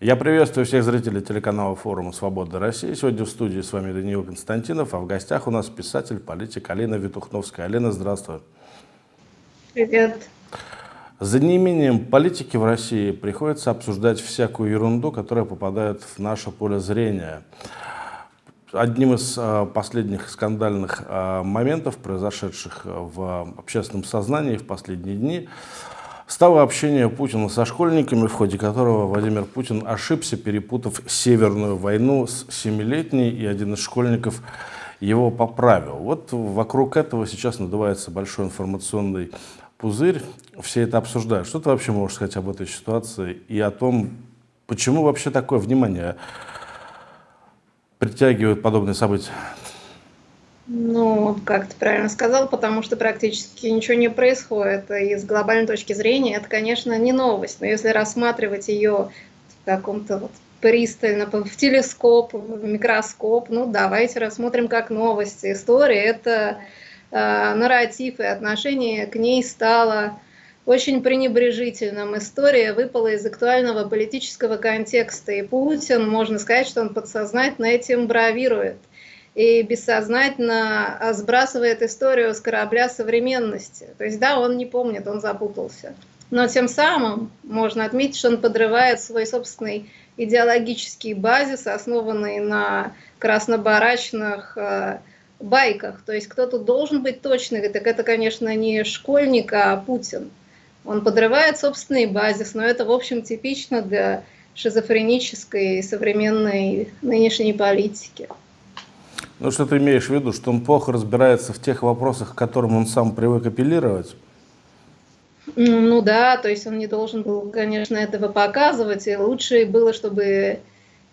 Я приветствую всех зрителей телеканала форума «Свобода России». Сегодня в студии с вами Даниил Константинов, а в гостях у нас писатель, политик Алина Витухновская. Алина, здравствуй. Привет. За неимением политики в России приходится обсуждать всякую ерунду, которая попадает в наше поле зрения. Одним из э, последних скандальных э, моментов, произошедших в общественном сознании в последние дни, стало общение Путина со школьниками, в ходе которого Владимир Путин ошибся, перепутав Северную войну с Семилетней, и один из школьников его поправил. Вот вокруг этого сейчас надувается большой информационный пузырь, все это обсуждают. Что ты вообще можешь сказать об этой ситуации и о том, почему вообще такое внимание притягивают подобные события? Ну, как ты правильно сказал, потому что практически ничего не происходит. И с глобальной точки зрения это, конечно, не новость, но если рассматривать ее в каком-то вот пристально, в телескоп, в микроскоп, ну, давайте рассмотрим как новости. История – это э, нарратив, и отношение к ней стало очень пренебрежительным. История выпала из актуального политического контекста, и Путин, можно сказать, что он подсознательно этим бравирует и бессознательно сбрасывает историю с корабля современности. То есть, да, он не помнит, он запутался. Но тем самым можно отметить, что он подрывает свой собственный идеологический базис, основанный на краснобарачных э, байках. То есть кто-то должен быть точный, так это, конечно, не школьник, а Путин. Он подрывает собственный базис, но это, в общем, типично для шизофренической современной нынешней политики. Ну, что ты имеешь в виду, что он плохо разбирается в тех вопросах, к которым он сам привык апеллировать? Ну да, то есть он не должен был, конечно, этого показывать, и лучше было, чтобы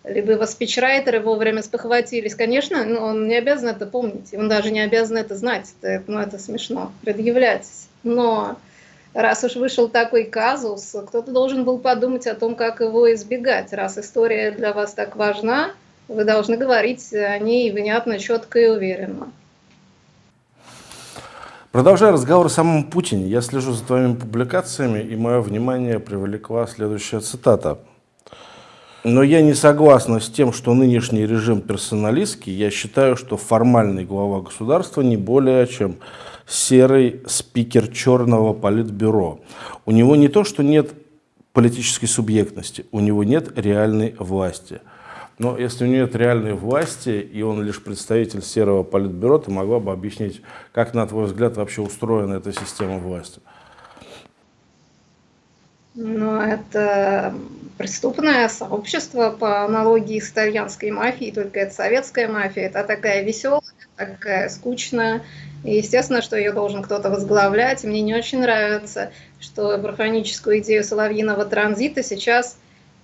либо его спичрайтеры вовремя спохватились. Конечно, ну, он не обязан это помнить, он даже не обязан это знать, это, ну это смешно, предъявлять. Но раз уж вышел такой казус, кто-то должен был подумать о том, как его избегать. Раз история для вас так важна, вы должны говорить о ней внятно, четко и уверенно. Продолжая разговор о самом Путине, я слежу за твоими публикациями, и мое внимание привлекла следующая цитата. Но я не согласна с тем, что нынешний режим персоналистский. Я считаю, что формальный глава государства не более чем серый спикер черного политбюро. У него не то, что нет политической субъектности, у него нет реальной власти – но если у нее нет реальной власти, и он лишь представитель серого политбюро, ты могла бы объяснить, как, на твой взгляд, вообще устроена эта система власти? Ну, это преступное сообщество по аналогии с итальянской мафией, только это советская мафия. Это такая веселая, такая скучная. И естественно, что ее должен кто-то возглавлять. Мне не очень нравится, что барханическую идею соловьиного транзита сейчас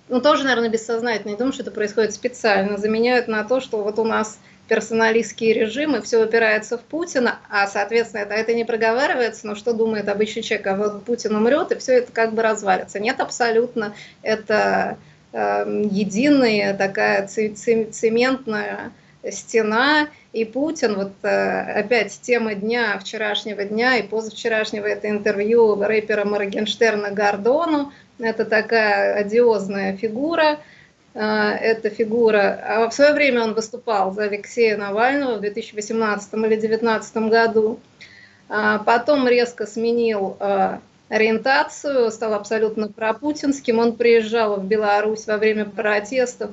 ну, тоже, наверное, бессознательно, не думаю, что это происходит специально, заменяют на то, что вот у нас персоналистские режимы, все упирается в Путина, а, соответственно, это, это не проговаривается, но что думает обычный человек, а вот Путин умрет, и все это как бы развалится. Нет, абсолютно, это э, единая такая цементная стена, и Путин, вот э, опять тема дня, вчерашнего дня и позавчерашнего, это интервью рэпера Моргенштерна Гордону, это такая одиозная фигура. А, эта фигура, а в свое время он выступал за Алексея Навального в 2018 или 2019 году. А потом резко сменил ориентацию, стал абсолютно пропутинским. Он приезжал в Беларусь во время протестов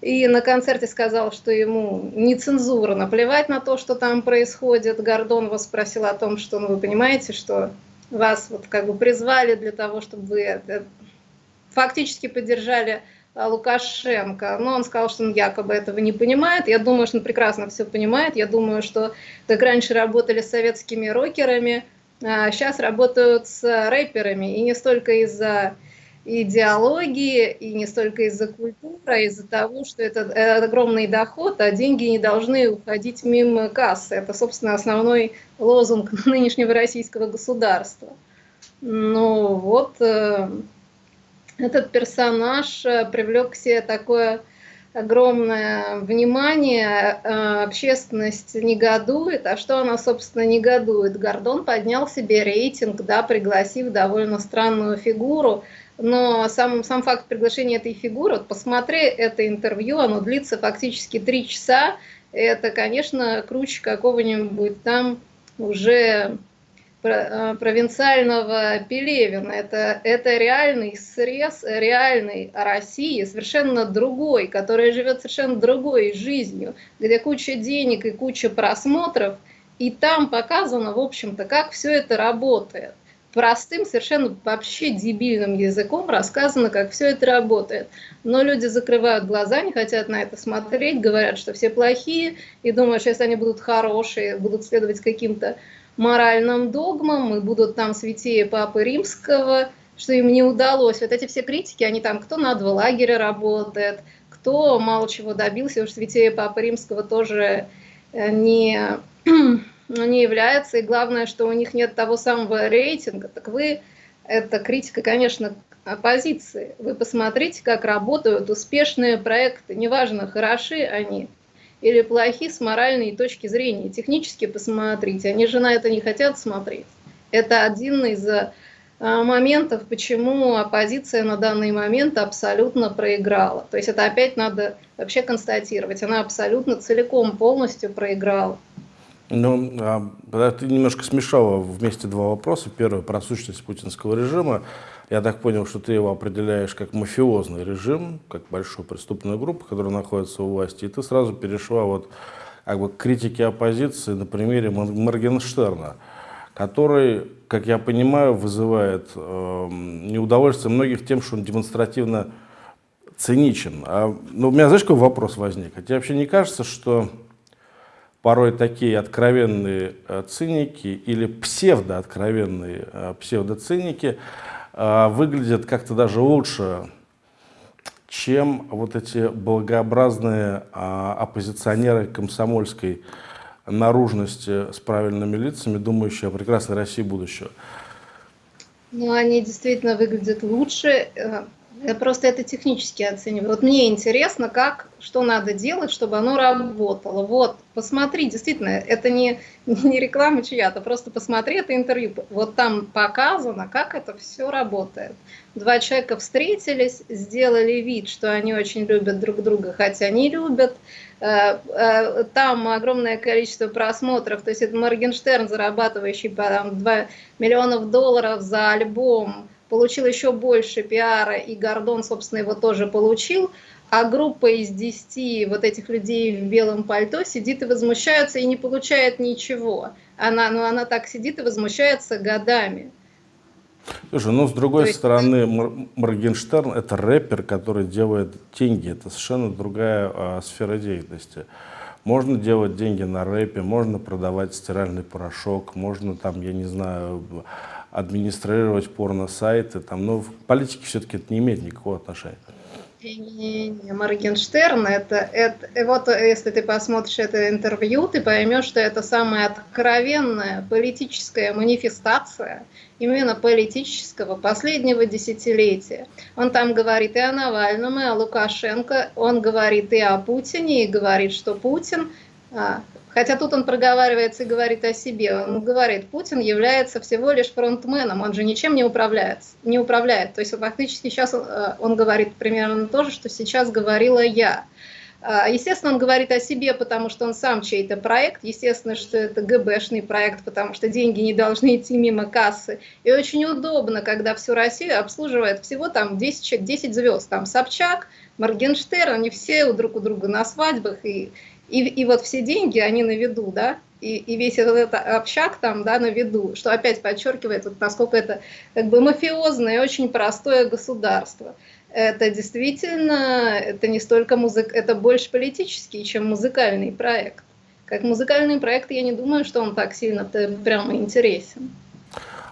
и на концерте сказал, что ему нецензурно плевать на то, что там происходит. Гордон его спросил о том, что, ну, вы понимаете, что вас вот как бы призвали для того, чтобы вы фактически поддержали а, Лукашенко, но он сказал, что он якобы этого не понимает. Я думаю, что он прекрасно все понимает. Я думаю, что как раньше работали с советскими рокерами, а сейчас работают с рэперами. И не столько из-за идеологии, и не столько из-за культуры, а из-за того, что это огромный доход, а деньги не должны уходить мимо кассы. Это, собственно, основной лозунг нынешнего российского государства. Ну вот, э, этот персонаж э, привлек к себе такое огромное внимание, э, общественность негодует. А что она, собственно, негодует? Гордон поднял себе рейтинг, да, пригласив довольно странную фигуру но сам, сам факт приглашения этой фигуры, вот посмотри это интервью, оно длится фактически три часа, это, конечно, круче какого-нибудь там уже Э, провинциального Пелевина. Это, это реальный срез реальной России, совершенно другой, которая живет совершенно другой жизнью, где куча денег и куча просмотров, и там показано, в общем-то, как все это работает. Простым, совершенно вообще дебильным языком рассказано, как все это работает. Но люди закрывают глаза, не хотят на это смотреть, говорят, что все плохие, и думают, что если они будут хорошие, будут следовать каким-то моральным догмам, и будут там святее Папы Римского, что им не удалось. Вот эти все критики, они там, кто на два лагеря работает, кто мало чего добился, уж святее Папы Римского тоже э, не, не является. И главное, что у них нет того самого рейтинга. Так вы, это критика, конечно, оппозиции. Вы посмотрите, как работают успешные проекты. Неважно, хороши они или плохи с моральной точки зрения. Технически посмотрите, они же на это не хотят смотреть. Это один из э, моментов, почему оппозиция на данный момент абсолютно проиграла. То есть это опять надо вообще констатировать. Она абсолютно целиком, полностью проиграла. Ну, а, ты немножко смешала вместе два вопроса. Первый про сущность путинского режима. Я так понял, что ты его определяешь как мафиозный режим, как большую преступную группу, которая находится у власти, и ты сразу перешла вот как бы к критике оппозиции на примере Моргенштерна, который, как я понимаю, вызывает э, неудовольствие многих тем, что он демонстративно циничен. А, ну, у меня, знаешь, какой вопрос возник? А тебе вообще не кажется, что порой такие откровенные э, циники или псевдооткровенные э, псевдоциники а, выглядят как-то даже лучше, чем вот эти благообразные а, оппозиционеры комсомольской наружности с правильными лицами, думающие о прекрасной России будущего. Ну, они действительно выглядят лучше. Я просто это технически оцениваю. Вот мне интересно, как, что надо делать, чтобы оно работало. Вот, посмотри, действительно, это не, не реклама чья-то, просто посмотри это интервью. Вот там показано, как это все работает. Два человека встретились, сделали вид, что они очень любят друг друга, хотя не любят. Э, э, там огромное количество просмотров, то есть это Моргенштерн, зарабатывающий там, 2 миллионов долларов за альбом, получил еще больше пиара, и Гордон, собственно, его тоже получил, а группа из 10 вот этих людей в белом пальто сидит и возмущается и не получает ничего. Она, ну, она так сидит и возмущается годами. Слушай, ну с другой есть... стороны, Моргенштерн это рэпер, который делает деньги. Это совершенно другая а, сфера деятельности. Можно делать деньги на рэпе, можно продавать стиральный порошок, можно там, я не знаю, администрировать порно-сайты, там, но в политике все-таки это не имеет никакого отношения. Не, не, Моргенштерн, это, это, вот если ты посмотришь это интервью, ты поймешь, что это самая откровенная политическая манифестация именно политического последнего десятилетия. Он там говорит и о Навальном, и о Лукашенко, он говорит и о Путине, и говорит, что Путин а, Хотя тут он проговаривается и говорит о себе. Он говорит, Путин является всего лишь фронтменом, он же ничем не управляет. Не управляет. То есть фактически сейчас он, э, он говорит примерно то же, что сейчас говорила я. А, естественно, он говорит о себе, потому что он сам чей-то проект. Естественно, что это ГБшный проект, потому что деньги не должны идти мимо кассы. И очень удобно, когда всю Россию обслуживает всего там 10 человек, 10 звезд. Там Собчак, Моргенштерн, они все друг у друга на свадьбах и и, и вот все деньги, они на виду, да, и, и весь этот, этот общак там, да, на виду, что опять подчеркивает, вот, насколько это как бы мафиозное очень простое государство. Это действительно, это не столько музык, это больше политический, чем музыкальный проект. Как музыкальный проект, я не думаю, что он так сильно прямо интересен.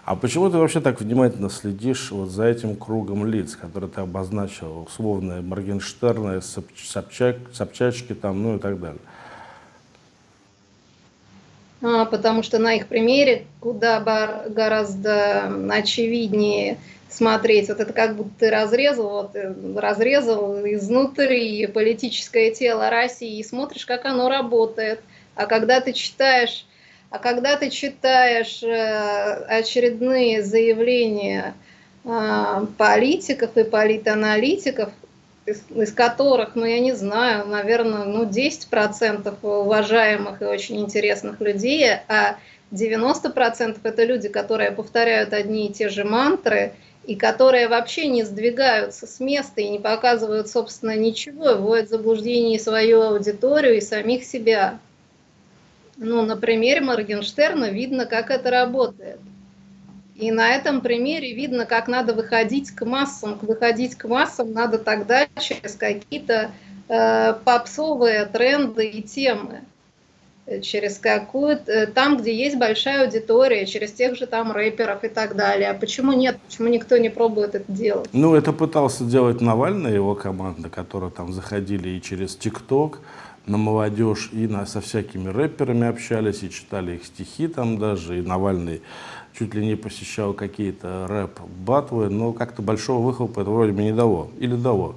А почему ты вообще так внимательно следишь вот за этим кругом лиц, которые ты обозначил, условно Моргенштерны, Собчак, Собчачки там, ну и так далее? А, потому что на их примере куда гораздо очевиднее смотреть. Вот это как будто ты разрезал, вот, э, разрезал изнутри политическое тело России и смотришь, как оно работает. А когда ты читаешь а когда ты читаешь э, очередные заявления а, политиков и политаналитиков, из, которых, ну, я не знаю, наверное, ну, 10% уважаемых и очень интересных людей, а 90% это люди, которые повторяют одни и те же мантры, и которые вообще не сдвигаются с места и не показывают, собственно, ничего, вводят в заблуждение свою аудиторию и самих себя. Ну, на примере Моргенштерна видно, как это работает. И на этом примере видно, как надо выходить к массам. Выходить к массам надо тогда через какие-то э, попсовые тренды и темы. Через какую-то, э, там, где есть большая аудитория, через тех же там рэперов и так далее. А почему нет? Почему никто не пробует это делать? Ну, это пытался делать Навальный и его команда, которые там заходили и через ТикТок, на молодежь и на, со всякими рэперами общались, и читали их стихи там даже, и Навальный чуть ли не посещал какие-то рэп-батвы, но как-то большого выхлопа это вроде бы не дало. Или дало?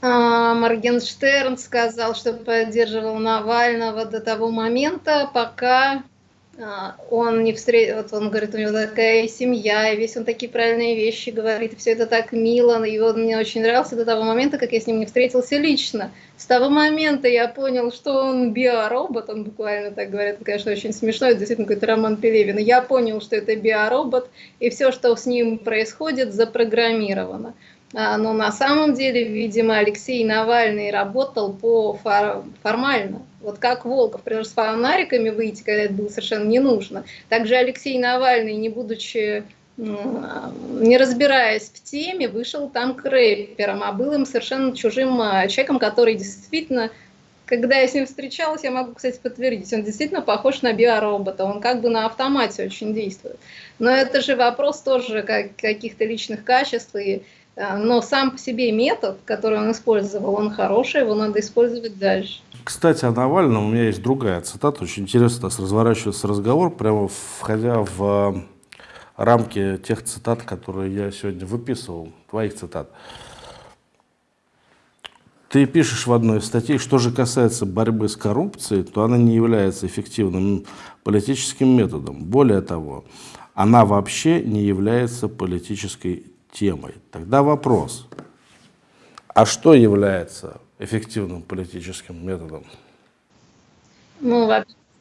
А, Моргенштерн сказал, что поддерживал Навального до того момента, пока он не встретил, вот он говорит, у него такая семья, и весь он такие правильные вещи говорит, и все это так мило, и он мне очень нравился до того момента, как я с ним не встретился лично. С того момента я понял, что он биоробот, он буквально так говорит, это, конечно, очень смешно, это действительно какой-то Роман Пелевин. Я понял, что это биоробот, и все, что с ним происходит, запрограммировано. А, но на самом деле, видимо, Алексей Навальный работал по фор формально. Вот как Волков, например, с фонариками выйти, когда это было совершенно не нужно. Также Алексей Навальный, не будучи не разбираясь в теме, вышел там к рэперам, а был им совершенно чужим а, человеком, который действительно, когда я с ним встречалась, я могу, кстати, подтвердить, он действительно похож на биоробота, он как бы на автомате очень действует. Но это же вопрос тоже как, каких-то личных качеств и а, но сам по себе метод, который он использовал, он хороший, его надо использовать дальше. Кстати, о Навальном у меня есть другая цитата. Очень интересно, у нас разворачивается разговор, прямо входя в а, рамки тех цитат, которые я сегодня выписывал, твоих цитат. Ты пишешь в одной из статей, что же касается борьбы с коррупцией, то она не является эффективным политическим методом. Более того, она вообще не является политической темой. Тогда вопрос, а что является эффективным политическим методом? Ну,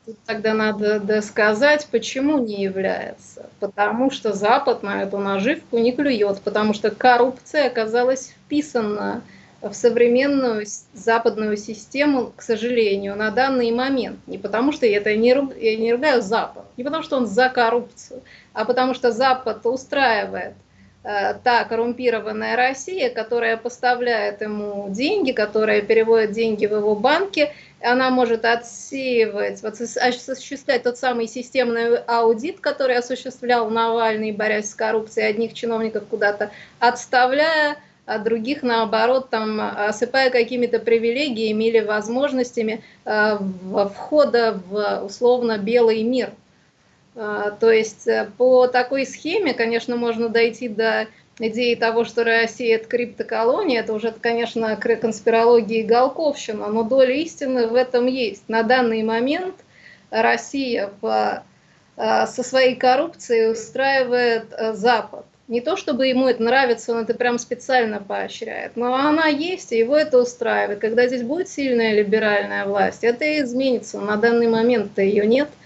Тут тогда надо досказать, почему не является. Потому что Запад на эту наживку не клюет, потому что коррупция оказалась вписана в современную западную систему, к сожалению, на данный момент. Не потому что я, это не, я не ругаю Запад, не потому что он за коррупцию, а потому что Запад устраивает та коррумпированная Россия, которая поставляет ему деньги, которая переводит деньги в его банки, она может отсеивать, осуществлять тот самый системный аудит, который осуществлял Навальный, борясь с коррупцией, одних чиновников куда-то отставляя, а других, наоборот, там, осыпая какими-то привилегиями или возможностями э, входа в условно белый мир – то есть э, по такой схеме, конечно, можно дойти до идеи того, что Россия – это криптоколония, это уже, конечно, конспирология и голковщина, но доля истины в этом есть. На данный момент Россия по, а, со своей коррупцией устраивает э, Запад. Не то, чтобы ему это нравится, он это прям специально поощряет, но она есть, и его это устраивает. Когда здесь будет сильная либеральная власть, это изменится. На данный момент-то ее нет – а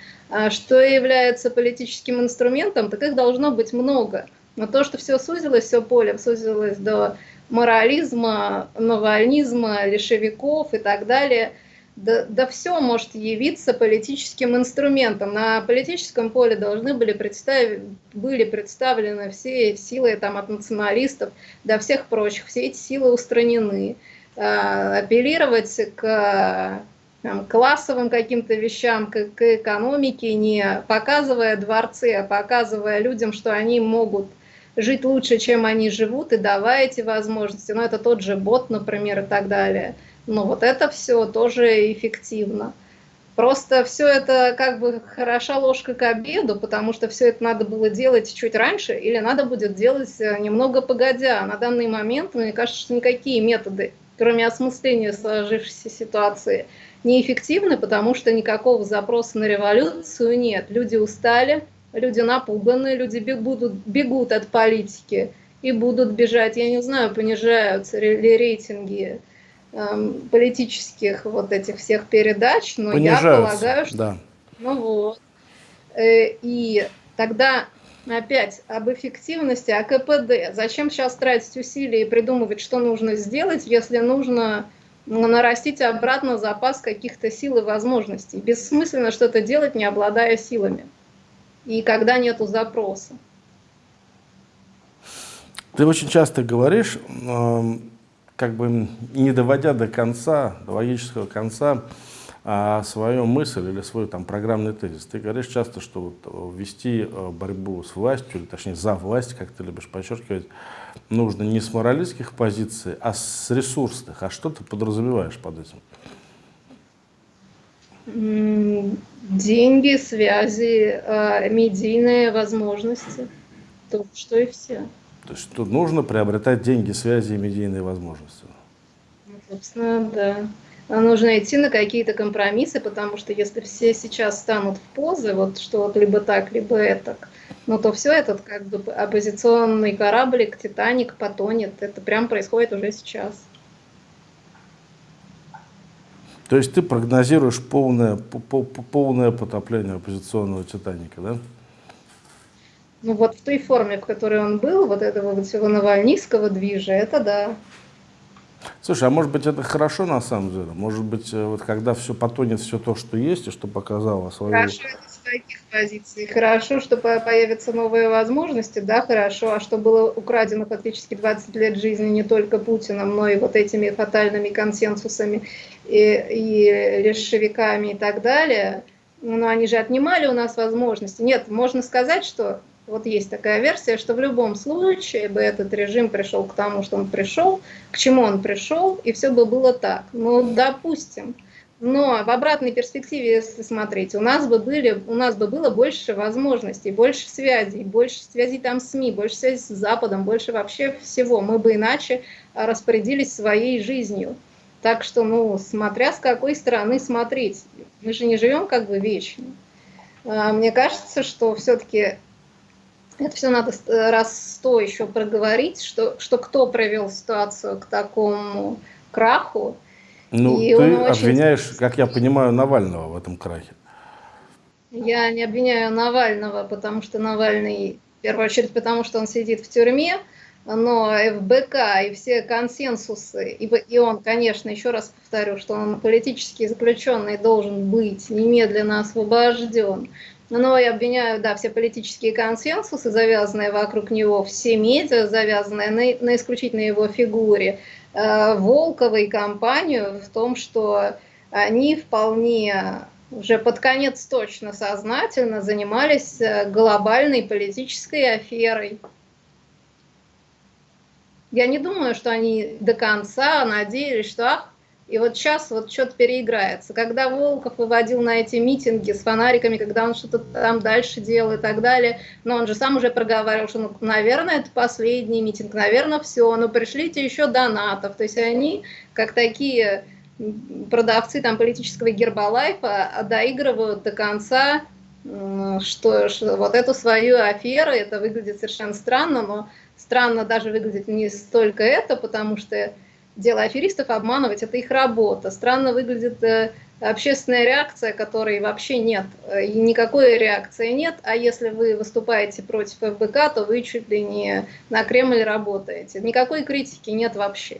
что является политическим инструментом, так их должно быть много. Но то, что все сузилось, все поле сузилось до морализма, навальнизма, лишевиков и так далее, да, да все может явиться политическим инструментом. На политическом поле должны были, представ... были представлены все силы там, от националистов до всех прочих, все эти силы устранены. А, апеллировать к там, классовым каким-то вещам, к, к экономике, не показывая дворцы, а показывая людям, что они могут жить лучше, чем они живут, и давая эти возможности. Ну, это тот же бот, например, и так далее. Но вот это все тоже эффективно. Просто все это как бы хороша ложка к обеду, потому что все это надо было делать чуть раньше или надо будет делать э, немного погодя. На данный момент, мне кажется, что никакие методы, кроме осмысления сложившейся ситуации, неэффективны, потому что никакого запроса на революцию нет. Люди устали, люди напуганы, люди бегут, бегут от политики и будут бежать. Я не знаю, понижаются ли рейтинги эм, политических вот этих всех передач, но я полагаю, что... Да. Ну вот. Э, и тогда опять об эффективности, о КПД. Зачем сейчас тратить усилия и придумывать, что нужно сделать, если нужно нарастить обратно запас каких-то сил и возможностей. Бессмысленно что-то делать, не обладая силами. И когда нету запроса. Ты очень часто говоришь, эм, как бы не доводя до конца, до логического конца, а свою мысль или свой там программный тезис. Ты говоришь часто, что вот э, вести э, борьбу с властью, или точнее за власть, как ты любишь подчеркивать, нужно не с моралистских позиций, а с ресурсных. А что ты подразумеваешь под этим? Деньги, связи, э, медийные возможности. То, что и все. То есть тут нужно приобретать деньги, связи и медийные возможности. Ну, собственно, да нужно идти на какие-то компромиссы, потому что если все сейчас станут в позы, вот что вот либо так, либо это, ну то все этот как бы оппозиционный кораблик, Титаник потонет. Это прям происходит уже сейчас. То есть ты прогнозируешь полное, полное потопление оппозиционного Титаника, да? Ну вот в той форме, в которой он был, вот этого вот всего навальнистского движа, это да. Слушай, а может быть это хорошо на самом деле? Может быть, э, вот когда все потонет, все то, что есть, и что показало свою... Хорошо это с таких позиций. Хорошо, что появятся новые возможности, да, хорошо. А что было украдено фактически 20 лет жизни не только Путиным, но и вот этими фатальными консенсусами и, и решевиками и так далее, ну, они же отнимали у нас возможности. Нет, можно сказать, что вот есть такая версия, что в любом случае бы этот режим пришел к тому, что он пришел, к чему он пришел, и все бы было так. Ну, допустим. Но в обратной перспективе, если смотреть, у нас бы, были, у нас бы было больше возможностей, больше связей, больше связей там с СМИ, больше связей с Западом, больше вообще всего. Мы бы иначе распорядились своей жизнью. Так что, ну, смотря с какой стороны смотреть. Мы же не живем как бы вечно. А, мне кажется, что все-таки это все надо раз сто еще проговорить, что, что кто привел ситуацию к такому краху. Ну, и ты обвиняешь, очень... как я понимаю, Навального в этом крахе. Я не обвиняю Навального, потому что Навальный, в первую очередь, потому что он сидит в тюрьме, но ФБК и все консенсусы, и, и он, конечно, еще раз повторю, что он политический заключенный должен быть немедленно освобожден. Но я обвиняю, да, все политические консенсусы, завязанные вокруг него, все медиа, завязанные на, на исключительно его фигуре, э, Волкова и компанию в том, что они вполне уже под конец точно сознательно занимались э, глобальной политической аферой. Я не думаю, что они до конца надеялись, что ах, и вот сейчас вот что-то переиграется. Когда Волков выводил на эти митинги с фонариками, когда он что-то там дальше делал и так далее, но он же сам уже проговаривал, что, ну, наверное, это последний митинг, наверное, все, но пришлите еще донатов. То есть они, как такие продавцы там политического гербалайфа, доигрывают до конца что, что вот эту свою аферу, это выглядит совершенно странно, но странно даже выглядит не столько это, потому что дело аферистов обманывать, это их работа. Странно выглядит э, общественная реакция, которой вообще нет. Э, и никакой реакции нет, а если вы выступаете против ФБК, то вы чуть ли не на Кремль работаете. Никакой критики нет вообще.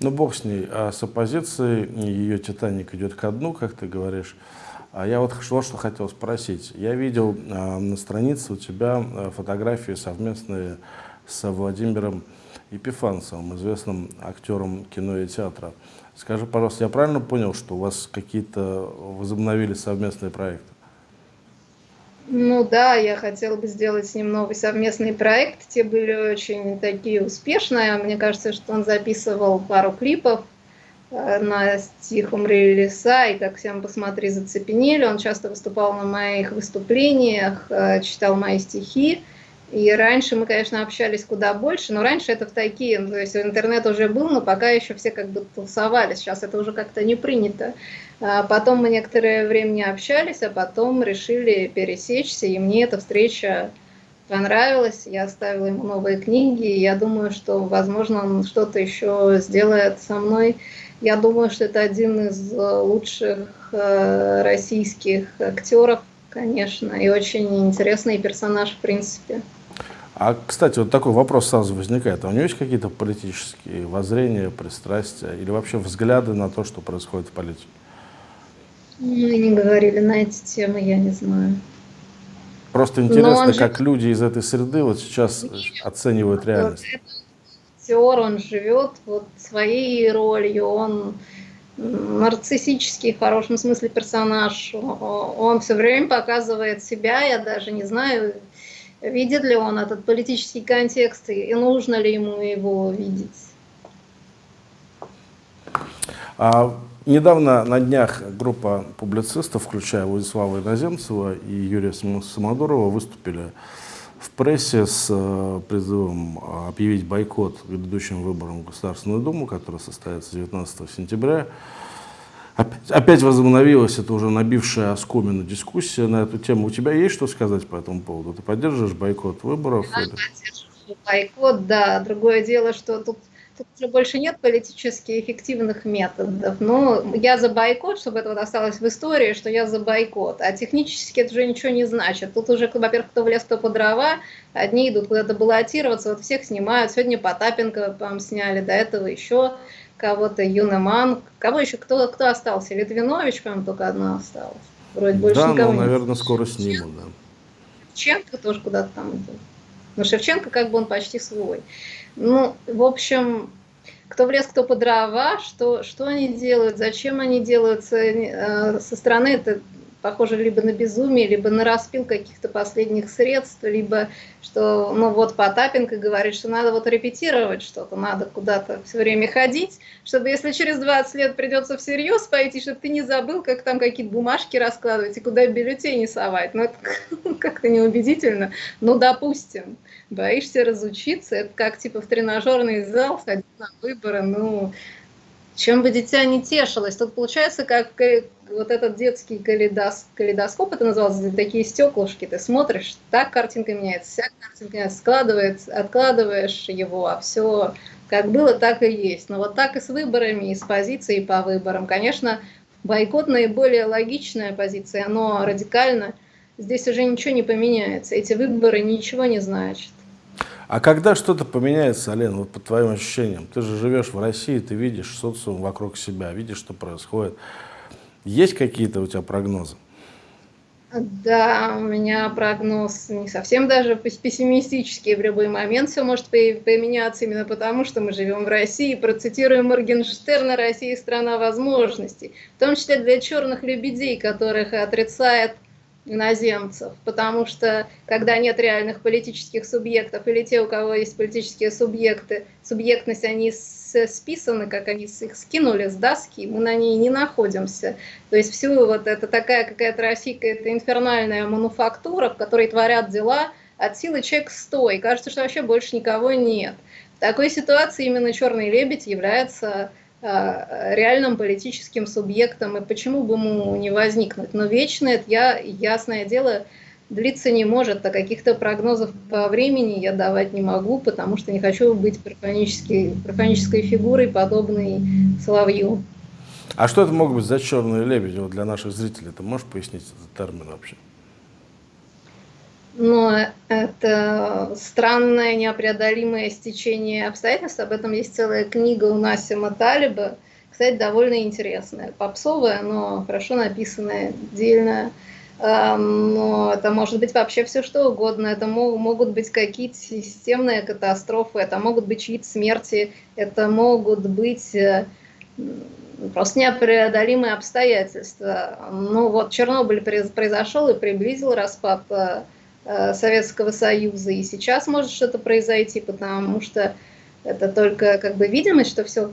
Ну, бог с ней. А с оппозицией ее «Титаник» идет ко дну, как ты говоришь. А я вот вот что хотел спросить. Я видел э, на странице у тебя э, фотографии совместные с Владимиром Епифанцевым, известным актером кино и театра. Скажи, пожалуйста, я правильно понял, что у вас какие-то возобновили совместные проекты? Ну да, я хотела бы сделать с ним новый совместный проект. Те были очень такие успешные. Мне кажется, что он записывал пару клипов э, на стих «Умри леса» и «Как всем посмотри, зацепенели». Он часто выступал на моих выступлениях, э, читал мои стихи. И раньше мы, конечно, общались куда больше, но раньше это в такие, то есть интернет уже был, но пока еще все как бы тусовались, сейчас это уже как-то не принято. А потом мы некоторое время не общались, а потом решили пересечься, и мне эта встреча понравилась, я оставила ему новые книги, и я думаю, что, возможно, он что-то еще сделает со мной. Я думаю, что это один из лучших э, российских актеров, конечно, и очень интересный персонаж, в принципе. А, кстати, вот такой вопрос сразу возникает. А у него есть какие-то политические воззрения, пристрастия или вообще взгляды на то, что происходит в политике? Мы не говорили на эти темы, я не знаю. Просто интересно, же... как люди из этой среды вот сейчас Нет, оценивают реальность. Актер, он живет вот своей ролью, он нарциссический, в хорошем смысле, персонаж. Он все время показывает себя, я даже не знаю, Видит ли он этот политический контекст и нужно ли ему его видеть? А, недавно на днях группа публицистов, включая Владислава Иноземцева и Юрия Самодурова, выступили в прессе с э, призывом объявить бойкот грядущим выборам в Государственную Думу, который состоится 19 сентября. Опять, возобновилась эта уже набившая оскомину дискуссия на эту тему. У тебя есть что сказать по этому поводу? Ты поддерживаешь бойкот выборов? Я или... бойкот, да. Другое дело, что тут, тут уже больше нет политически эффективных методов. Но я за бойкот, чтобы это вот осталось в истории, что я за бойкот. А технически это уже ничего не значит. Тут уже, во-первых, кто в лес, кто по дрова. Одни идут куда-то баллотироваться, вот всех снимают. Сегодня Потапенко, по сняли, до этого еще кого-то Юнеман, кого еще, кто, кто остался? Литвинович, по-моему, только одна осталась. Вроде больше да, никого ну, наверное, нет. скоро снимут, да. Шевченко тоже куда-то там идет. Но Шевченко как бы он почти свой. Ну, в общем, кто в лес, кто по дрова, что, что они делают, зачем они делают э, со стороны, это похоже либо на безумие, либо на распил каких-то последних средств, либо что, ну вот Потапенко говорит, что надо вот репетировать что-то, надо куда-то все время ходить, чтобы если через 20 лет придется всерьез пойти, чтобы ты не забыл, как там какие-то бумажки раскладывать и куда бюллетени совать. Ну это как-то неубедительно. Ну допустим, боишься разучиться, это как типа в тренажерный зал ходить на выборы, ну чем бы дитя не тешилось. Тут получается, как вот этот детский калейдос, калейдоскоп, это называлось, такие стеклышки, ты смотришь, так картинка меняется, вся картинка меняется, складывается, откладываешь его, а все как было, так и есть. Но вот так и с выборами, и с позицией по выборам. Конечно, бойкот наиболее логичная позиция, но радикально здесь уже ничего не поменяется. Эти выборы ничего не значат. А когда что-то поменяется, Ален, вот по твоим ощущениям, ты же живешь в России, ты видишь социум вокруг себя, видишь, что происходит. Есть какие-то у тебя прогнозы? Да, у меня прогноз не совсем даже пессимистический. В любой момент все может поменяться именно потому, что мы живем в России. Процитируем Моргенштерна «Россия – страна возможностей». В том числе для черных лебедей, которых отрицает иноземцев, потому что когда нет реальных политических субъектов, или те, у кого есть политические субъекты, субъектность, они списаны, как они их скинули с доски, мы на ней не находимся. То есть всю вот это такая какая-то Россия, это инфернальная мануфактура, в которой творят дела от силы человек 100, и кажется, что вообще больше никого нет. В такой ситуации именно «Черный лебедь» является реальным политическим субъектом, и почему бы ему не возникнуть. Но вечно это, я, ясное дело, длиться не может, а каких-то прогнозов по времени я давать не могу, потому что не хочу быть профанической, фигурой, подобной Соловью. А что это могут быть за черные лебеди вот для наших зрителей? Ты можешь пояснить этот термин вообще? Но это странное неопреодолимое стечение обстоятельств. Об этом есть целая книга у Насима Талиба, кстати, довольно интересная. Попсовая, но хорошо написанная, отдельная. Но это может быть вообще все что угодно. Это могут быть какие-то системные катастрофы, это могут быть чьи-то смерти, это могут быть э, просто непреодолимые обстоятельства. Ну вот Чернобыль произошел и приблизил распад Э, Советского Союза. И сейчас может что-то произойти, потому что это только как бы видимость, что все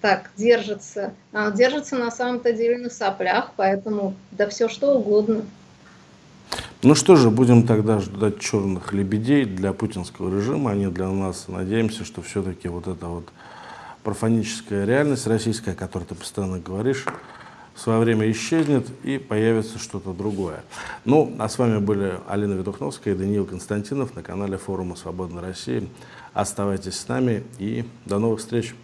так держится. А держится на самом-то деле на соплях, поэтому да все что угодно. Ну что же, будем тогда ждать черных лебедей для путинского режима, а не для нас. Надеемся, что все-таки вот эта вот профаническая реальность российская, о которой ты постоянно говоришь, в свое время исчезнет и появится что-то другое. Ну, а с вами были Алина Ведухновская и Даниил Константинов на канале форума «Свободной России». Оставайтесь с нами и до новых встреч!